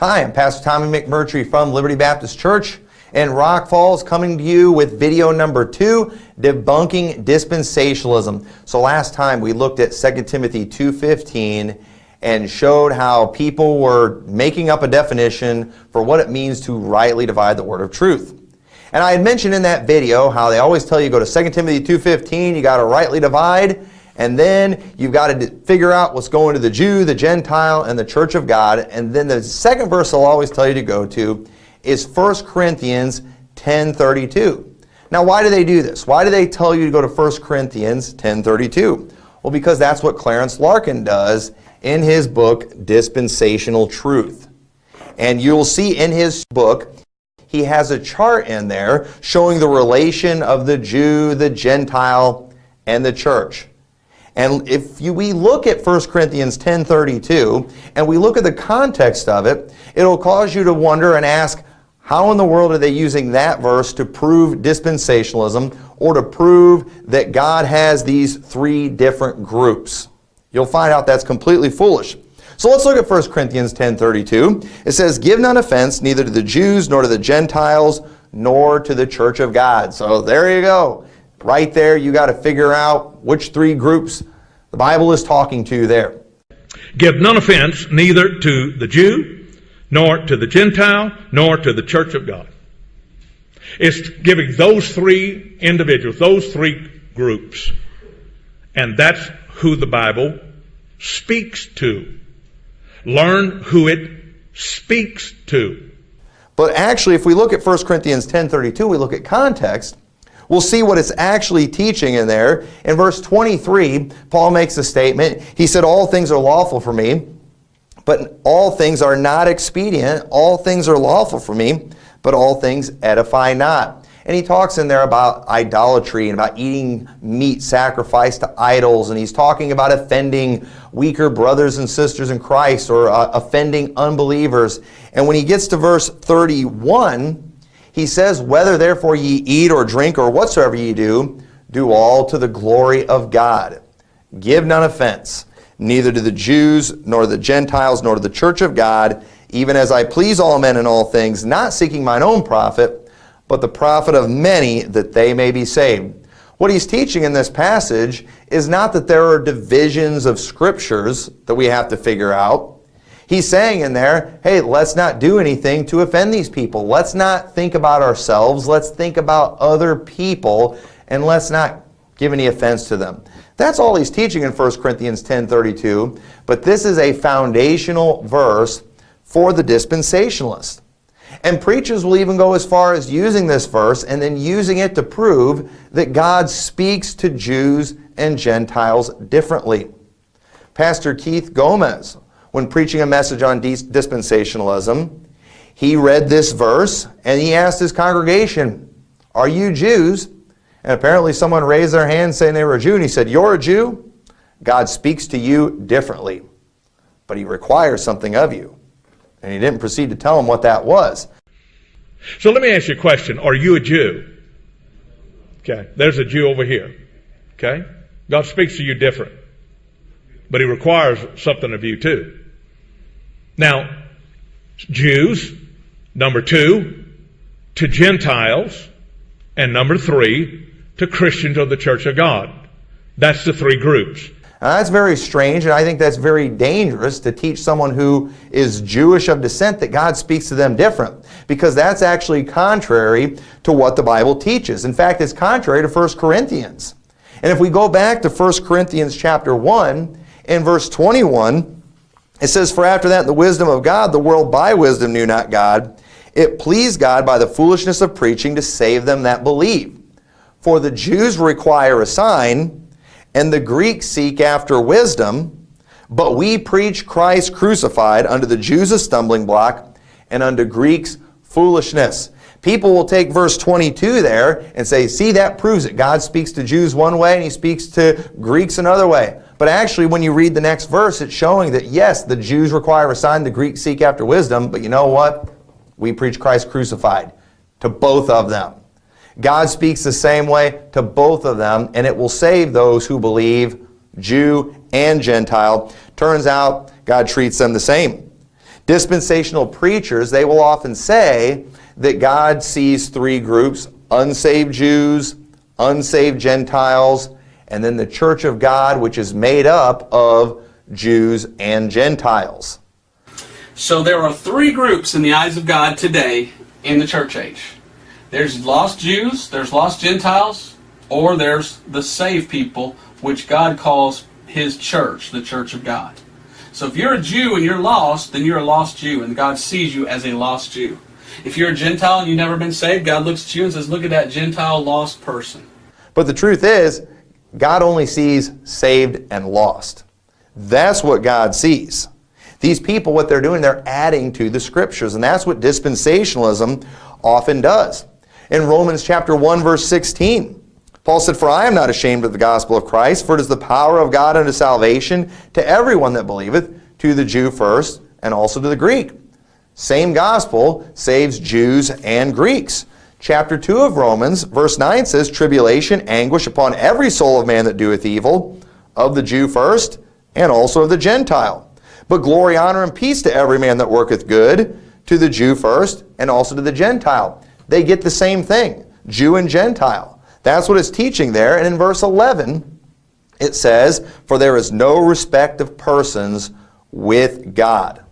Hi, I'm Pastor Tommy McMurtry from Liberty Baptist Church in Rock Falls coming to you with video number two, Debunking Dispensationalism. So last time we looked at 2 Timothy 2.15 and showed how people were making up a definition for what it means to rightly divide the word of truth. And I had mentioned in that video how they always tell you go to 2 Timothy 2.15, you got to rightly divide, and then you've got to figure out what's going to the Jew, the Gentile, and the church of God. And then the second verse I'll always tell you to go to is 1 Corinthians 10.32. Now why do they do this? Why do they tell you to go to 1 Corinthians 10.32? Well, because that's what Clarence Larkin does in his book, Dispensational Truth. And you'll see in his book, he has a chart in there showing the relation of the Jew, the Gentile, and the church. And if you, we look at 1 Corinthians 10.32 and we look at the context of it, it'll cause you to wonder and ask, how in the world are they using that verse to prove dispensationalism or to prove that God has these three different groups? You'll find out that's completely foolish. So let's look at 1 Corinthians 10.32. It says, Give none offense neither to the Jews nor to the Gentiles nor to the church of God. So there you go. Right there, you got to figure out which three groups the Bible is talking to there. Give none offense neither to the Jew, nor to the Gentile, nor to the church of God. It's giving those three individuals, those three groups. And that's who the Bible speaks to. Learn who it speaks to. But actually, if we look at 1 Corinthians 10.32, we look at context, we'll see what it's actually teaching in there. In verse 23, Paul makes a statement. He said, all things are lawful for me, but all things are not expedient. All things are lawful for me, but all things edify not. And he talks in there about idolatry and about eating meat sacrificed to idols. And he's talking about offending weaker brothers and sisters in Christ or uh, offending unbelievers. And when he gets to verse 31, he says, Whether therefore ye eat or drink or whatsoever ye do, do all to the glory of God. Give none offense, neither to the Jews, nor the Gentiles, nor to the church of God, even as I please all men in all things, not seeking mine own profit, but the profit of many that they may be saved. What he's teaching in this passage is not that there are divisions of scriptures that we have to figure out. He's saying in there, hey, let's not do anything to offend these people. Let's not think about ourselves. Let's think about other people, and let's not give any offense to them. That's all he's teaching in 1 Corinthians 10.32, but this is a foundational verse for the dispensationalist. And preachers will even go as far as using this verse and then using it to prove that God speaks to Jews and Gentiles differently. Pastor Keith Gomez, when preaching a message on dispensationalism, he read this verse and he asked his congregation, are you Jews? And apparently someone raised their hand saying they were a Jew and he said, you're a Jew? God speaks to you differently, but he requires something of you. And he didn't proceed to tell him what that was. So let me ask you a question. Are you a Jew? Okay. There's a Jew over here. Okay. God speaks to you different. But he requires something of you too. Now, Jews, number two, to Gentiles, and number three, to Christians of the Church of God. That's the three groups. Now, that's very strange, and I think that's very dangerous to teach someone who is Jewish of descent that God speaks to them different, because that's actually contrary to what the Bible teaches. In fact, it's contrary to 1 Corinthians. And if we go back to 1 Corinthians chapter 1, in verse 21, it says, For after that, the wisdom of God, the world by wisdom knew not God. It pleased God by the foolishness of preaching to save them that believe. For the Jews require a sign, and the Greeks seek after wisdom, but we preach Christ crucified unto the Jews a stumbling block, and unto Greeks foolishness. People will take verse 22 there and say, see, that proves it. God speaks to Jews one way and he speaks to Greeks another way. But actually, when you read the next verse, it's showing that, yes, the Jews require a sign, the Greeks seek after wisdom, but you know what? We preach Christ crucified to both of them. God speaks the same way to both of them, and it will save those who believe, Jew and Gentile. Turns out God treats them the same. Dispensational preachers, they will often say that God sees three groups unsaved Jews, unsaved Gentiles, and then the church of God, which is made up of Jews and Gentiles. So there are three groups in the eyes of God today in the church age. There's lost Jews, there's lost Gentiles, or there's the saved people, which God calls His church, the church of God. So if you're a Jew and you're lost, then you're a lost Jew, and God sees you as a lost Jew. If you're a Gentile and you've never been saved, God looks at you and says, Look at that Gentile lost person. But the truth is, God only sees saved and lost. That's what God sees. These people, what they're doing, they're adding to the scriptures, and that's what dispensationalism often does. In Romans chapter 1, verse 16, Paul said, For I am not ashamed of the gospel of Christ, for it is the power of God unto salvation to everyone that believeth, to the Jew first, and also to the Greek. Same gospel saves Jews and Greeks. Chapter 2 of Romans, verse 9 says, Tribulation, anguish upon every soul of man that doeth evil, of the Jew first, and also of the Gentile. But glory, honor, and peace to every man that worketh good, to the Jew first, and also to the Gentile. They get the same thing, Jew and Gentile. That's what it's teaching there. And in verse 11, it says, For there is no respect of persons with God.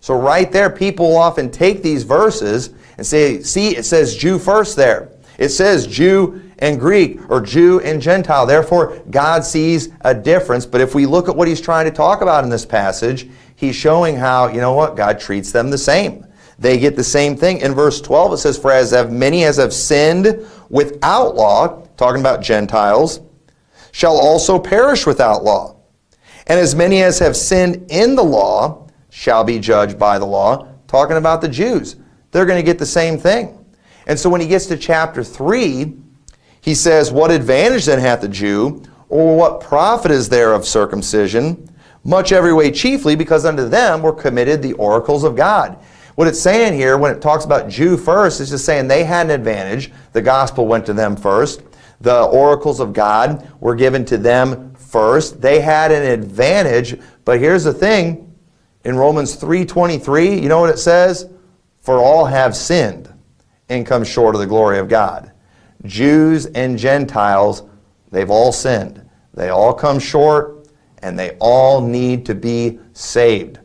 So right there, people often take these verses and say, see, it says Jew first there. It says Jew and Greek or Jew and Gentile. Therefore, God sees a difference. But if we look at what he's trying to talk about in this passage, he's showing how, you know what, God treats them the same. They get the same thing. In verse 12, it says, For as have many as have sinned without law, talking about Gentiles, shall also perish without law. And as many as have sinned in the law shall be judged by the law, talking about the Jews. They're going to get the same thing. And so when he gets to chapter 3, he says, What advantage then hath the Jew, or what profit is there of circumcision? Much every way chiefly, because unto them were committed the oracles of God. What it's saying here, when it talks about Jew first, is just saying they had an advantage. The gospel went to them first. The oracles of God were given to them first. They had an advantage. But here's the thing. In Romans 3.23, you know what it says? For all have sinned and come short of the glory of God. Jews and Gentiles, they've all sinned. They all come short, and they all need to be saved.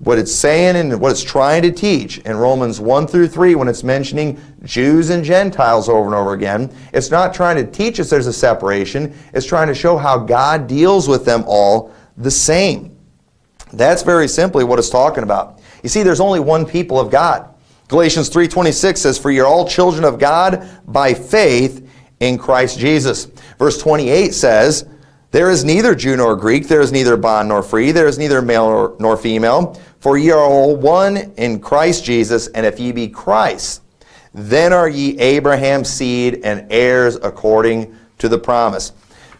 What it's saying and what it's trying to teach in Romans 1 through 3, when it's mentioning Jews and Gentiles over and over again, it's not trying to teach us there's a separation. It's trying to show how God deals with them all the same. That's very simply what it's talking about. You see, there's only one people of God. Galatians 3.26 says, For you're all children of God by faith in Christ Jesus. Verse 28 says, There is neither Jew nor Greek, there is neither bond nor free, there is neither male nor, nor female, for ye are all one in Christ Jesus, and if ye be Christ, then are ye Abraham's seed and heirs according to the promise.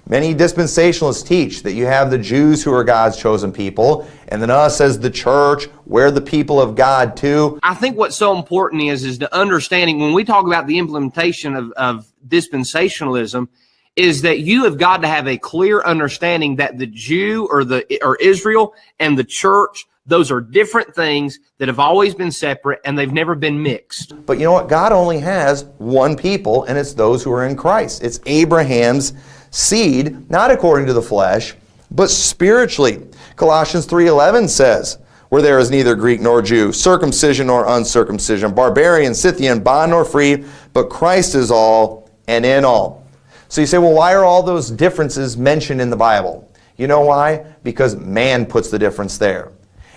Many dispensationalists teach that you have the Jews who are God's chosen people, and then us as the church, we're the people of God too. I think what's so important is is the understanding when we talk about the implementation of, of dispensationalism, is that you have got to have a clear understanding that the Jew or the or Israel and the church those are different things that have always been separate and they've never been mixed. But you know what? God only has one people, and it's those who are in Christ. It's Abraham's seed, not according to the flesh, but spiritually. Colossians 3.11 says, where there is neither Greek nor Jew, circumcision nor uncircumcision, barbarian, Scythian, bond nor free, but Christ is all and in all. So you say, well, why are all those differences mentioned in the Bible? You know why? Because man puts the difference there.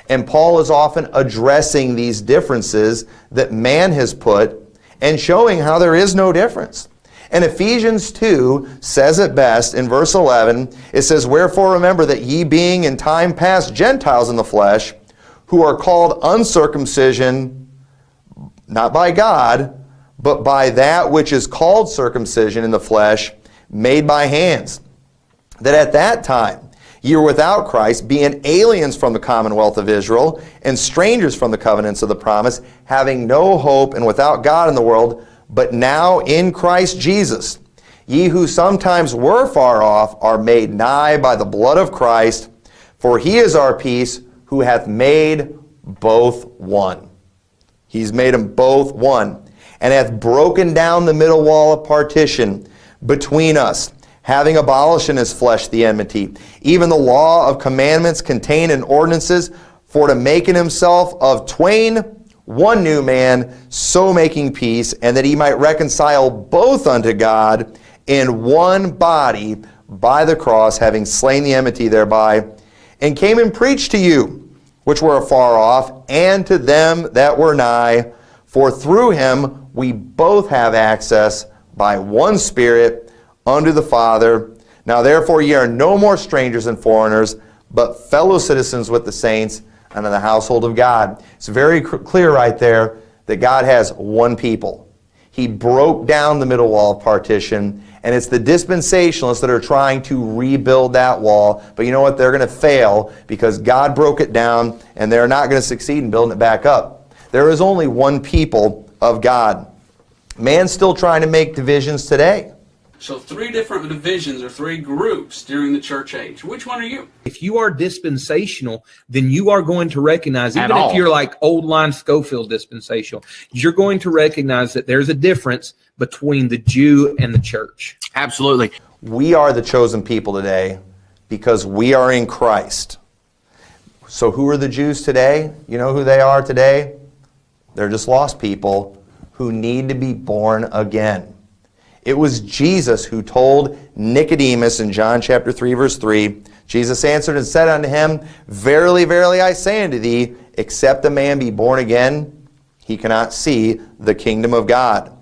And Paul is often addressing these differences that man has put and showing how there is no difference. And Ephesians 2 says it best in verse 11. It says, Wherefore remember that ye being in time past Gentiles in the flesh, who are called uncircumcision, not by God, but by that which is called circumcision in the flesh, made by hands. That at that time Ye were without Christ, being aliens from the commonwealth of Israel, and strangers from the covenants of the promise, having no hope and without God in the world, but now in Christ Jesus. Ye who sometimes were far off are made nigh by the blood of Christ, for he is our peace, who hath made both one. He's made them both one, and hath broken down the middle wall of partition between us, having abolished in his flesh the enmity, even the law of commandments contained in ordinances, for to make in himself of twain one new man, so making peace, and that he might reconcile both unto God in one body by the cross, having slain the enmity thereby, and came and preached to you, which were afar off, and to them that were nigh. For through him we both have access by one Spirit unto the Father. Now therefore ye are no more strangers and foreigners, but fellow citizens with the saints and the household of God. It's very clear right there that God has one people. He broke down the middle wall of partition, and it's the dispensationalists that are trying to rebuild that wall. But you know what? They're going to fail because God broke it down, and they're not going to succeed in building it back up. There is only one people of God. Man's still trying to make divisions today. So three different divisions or three groups during the church age. Which one are you? if you are dispensational, then you are going to recognize, At even if you're like old line Scofield dispensational, you're going to recognize that there's a difference between the Jew and the church. Absolutely. We are the chosen people today because we are in Christ. So, who are the Jews today? You know who they are today? They're just lost people who need to be born again. It was Jesus who told Nicodemus in John chapter 3, verse 3 Jesus answered and said unto him, Verily, verily, I say unto thee, except a man be born again, he cannot see the kingdom of God.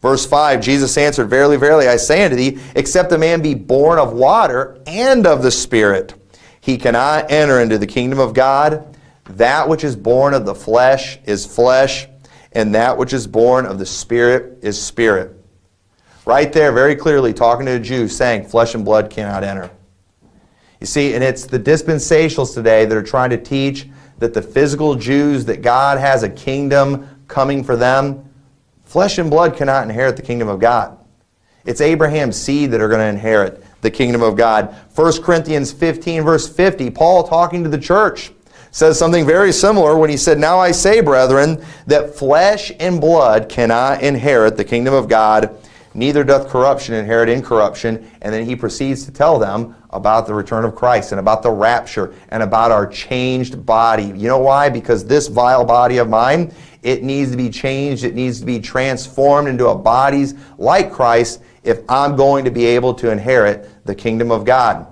Verse 5 Jesus answered, Verily, verily, I say unto thee, except a man be born of water and of the Spirit, he cannot enter into the kingdom of God. That which is born of the flesh is flesh, and that which is born of the Spirit is spirit. Right there, very clearly, talking to a Jew, saying, Flesh and blood cannot enter. You see, and it's the dispensationalists today that are trying to teach that the physical Jews, that God has a kingdom coming for them. Flesh and blood cannot inherit the kingdom of God. It's Abraham's seed that are going to inherit the kingdom of God. 1 Corinthians 15, verse 50, Paul talking to the church says something very similar when he said, Now I say, brethren, that flesh and blood cannot inherit the kingdom of God, neither doth corruption inherit incorruption. And then he proceeds to tell them about the return of Christ and about the rapture and about our changed body. You know why? Because this vile body of mine, it needs to be changed, it needs to be transformed into a bodies like Christ if I'm going to be able to inherit the kingdom of God.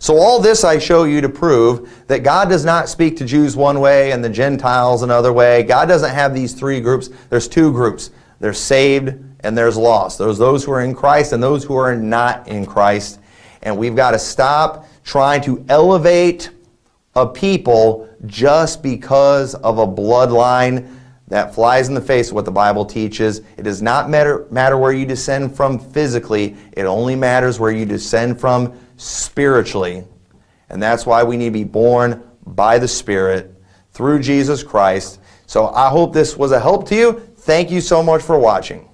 So all this I show you to prove that God does not speak to Jews one way and the Gentiles another way. God doesn't have these three groups. There's two groups. They're saved and there's lost. There's those who are in Christ and those who are not in Christ. And we've got to stop trying to elevate a people just because of a bloodline that flies in the face of what the Bible teaches. It does not matter, matter where you descend from physically, it only matters where you descend from spiritually. And that's why we need to be born by the Spirit through Jesus Christ. So I hope this was a help to you. Thank you so much for watching.